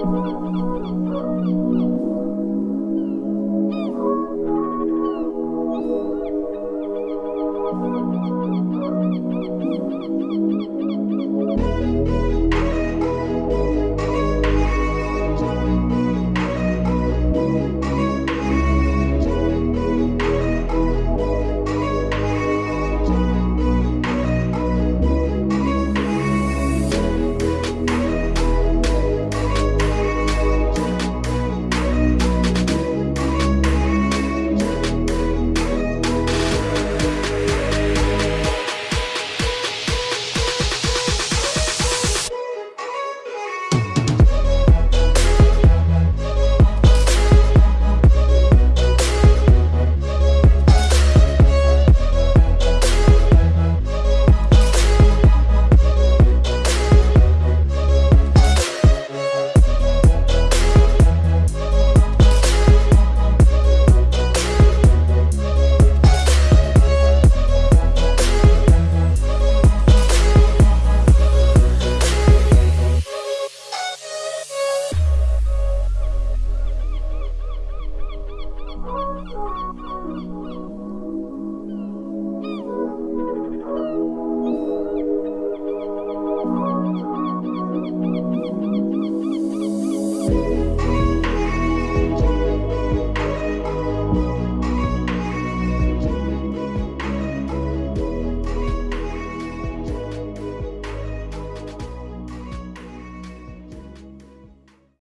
Thank you. again.